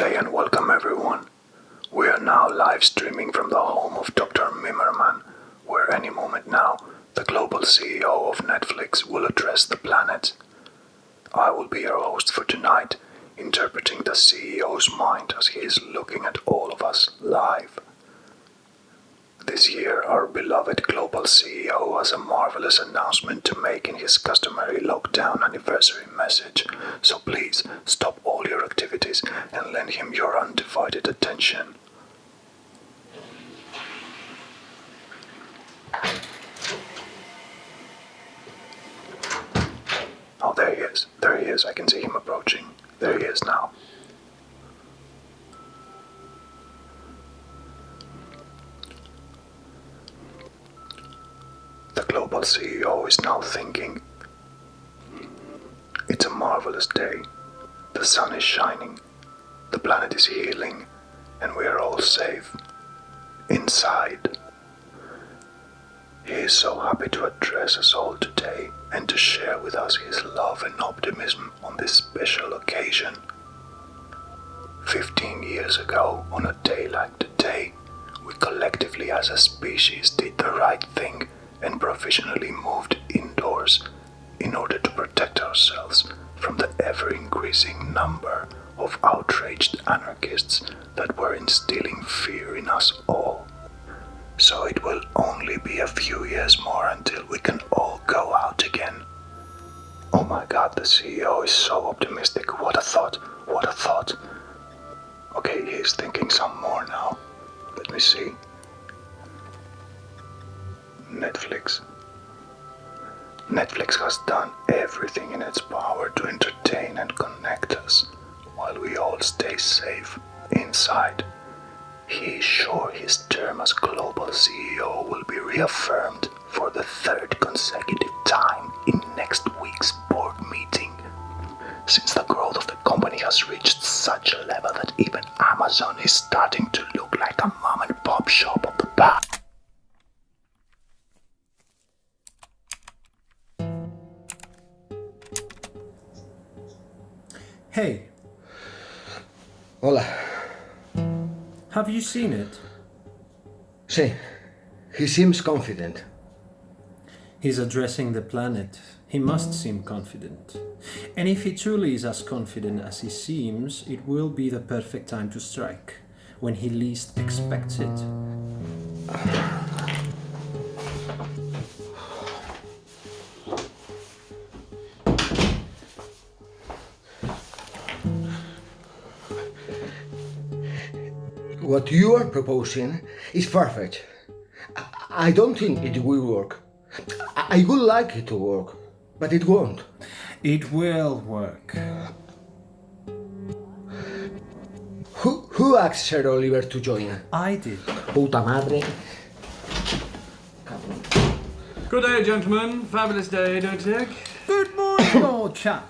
day and welcome everyone. We are now live streaming from the home of Dr. Mimmerman, where any moment now, the global CEO of Netflix will address the planet. I will be your host for tonight, interpreting the CEO's mind as he is looking at all of us live. This year, our beloved global CEO has a marvelous announcement to make in his customary lockdown anniversary message, so please stop all your activities and lend him your undivided attention. Oh, there he is. There he is. I can see him approaching. There he is now. CEO is now thinking It's a marvelous day. The sun is shining, the planet is healing, and we are all safe. Inside. He is so happy to address us all today and to share with us his love and optimism on this special occasion. Fifteen years ago, on a day like today, we collectively as a species did the right thing and provisionally moved indoors in order to protect ourselves from the ever increasing number of outraged anarchists that were instilling fear in us all. So it will only be a few years more until we can all go out again. Oh my god, the CEO is so optimistic. What a thought. What a thought. Okay, he's thinking some more now. Let me see. Netflix. Netflix has done everything in its power to entertain and connect us while we all stay safe inside. He is sure his term as global CEO will be reaffirmed for the third consecutive time in next week's board meeting. Since the growth of the company has reached such a level that even Amazon is starting to Hey, Hola. have you seen it? Sí. He seems confident. He's addressing the planet. He must seem confident. And if he truly is as confident as he seems, it will be the perfect time to strike, when he least expects it. What you are proposing is perfect. I- I don't think it will work. I I would like it to work, but it won't. It will work. Who, who asked Sir Oliver to join? I did. Puta madre. Good day, gentlemen. Fabulous day, don't you think? Good morning, old chap.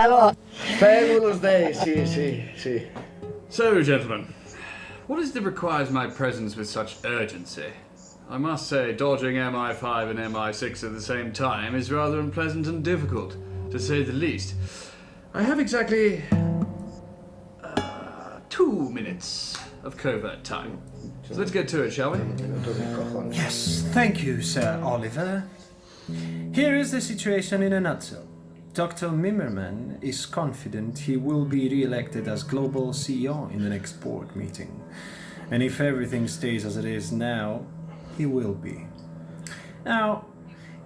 Hello. Fabulous day, sí, sí, sí. So, gentlemen, what is it that requires my presence with such urgency? I must say, dodging MI5 and MI6 at the same time is rather unpleasant and difficult, to say the least. I have exactly. Uh, two minutes of covert time. So let's get to it, shall we? Yes, thank you, Sir Oliver. Here is the situation in a nutshell. Dr. Mimmerman is confident he will be re-elected as global CEO in the next board meeting. And if everything stays as it is now, he will be. Now,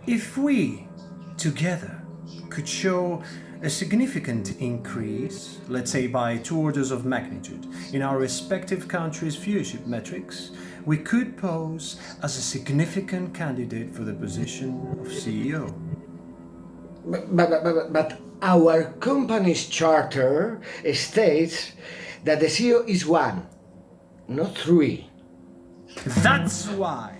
if we, together, could show a significant increase, let's say by two orders of magnitude, in our respective countries' viewership metrics, we could pose as a significant candidate for the position of CEO. But, but, but, but our company's charter states that the CEO is one, not three. That's why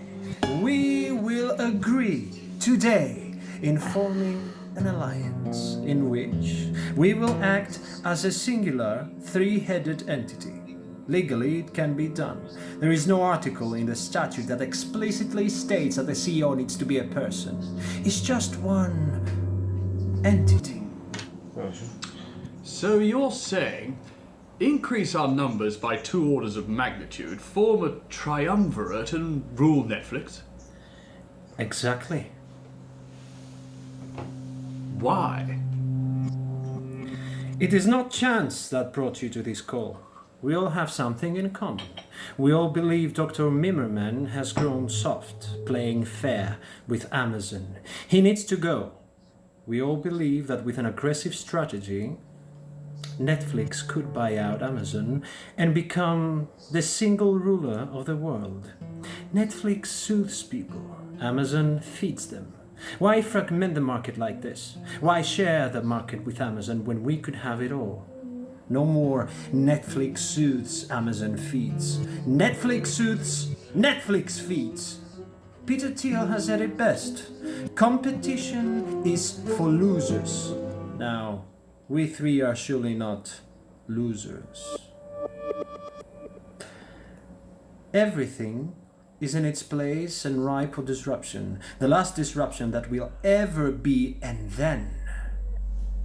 we will agree today in forming an alliance in which we will act as a singular three-headed entity. Legally, it can be done. There is no article in the statute that explicitly states that the CEO needs to be a person. It's just one entity. So you're saying increase our numbers by two orders of magnitude, form a triumvirate, and rule Netflix? Exactly. Why? It is not chance that brought you to this call. We all have something in common. We all believe Dr. Mimmerman has grown soft, playing fair with Amazon. He needs to go. We all believe that with an aggressive strategy, Netflix could buy out Amazon and become the single ruler of the world. Netflix soothes people, Amazon feeds them. Why fragment the market like this? Why share the market with Amazon when we could have it all? No more Netflix soothes, Amazon feeds. Netflix soothes, Netflix feeds. Peter Thiel has said it best. Competition is for losers. Now, we three are surely not losers. Everything is in its place and ripe for disruption. The last disruption that will ever be, and then.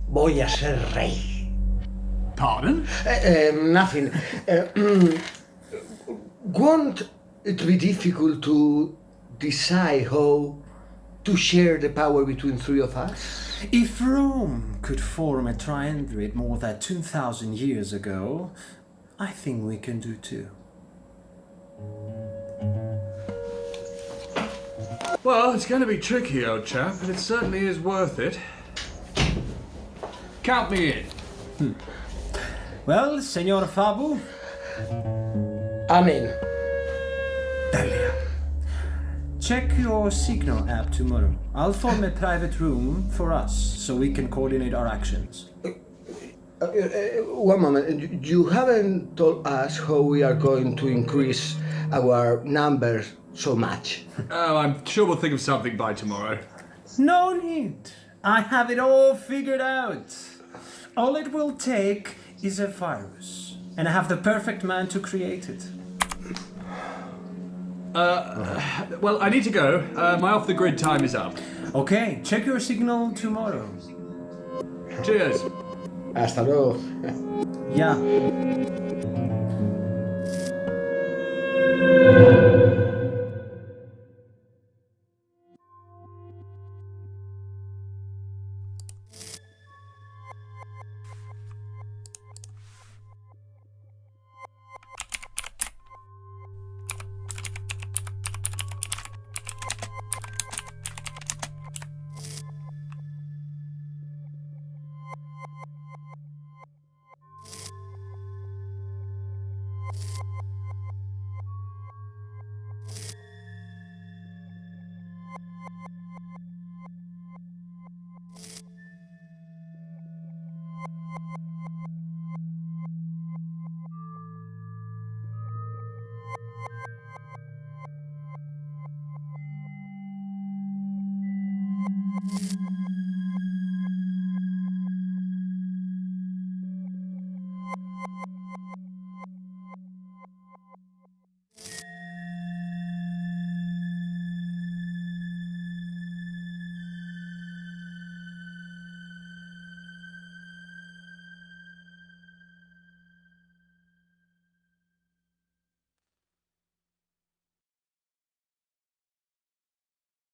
Voy a ser rey. Pardon? Uh, nothing. Uh, won't it be difficult to decide how to share the power between three of us? If Rome could form a triumvirate more than 2,000 years ago, I think we can do too. Well, it's going to be tricky, old chap, but it certainly is worth it. Count me in. Hmm. Well, Senor Fabu, Amen. Delia. Check your Signal app tomorrow. I'll form a private room for us so we can coordinate our actions. Uh, uh, one moment. You haven't told us how we are going to increase our numbers so much. Oh, I'm sure we'll think of something by tomorrow. No need. I have it all figured out. All it will take is a virus, and I have the perfect man to create it. Well, I need to go. Uh, my off the grid time is up. Okay, check your signal tomorrow. Cheers. Hasta luego. Yeah.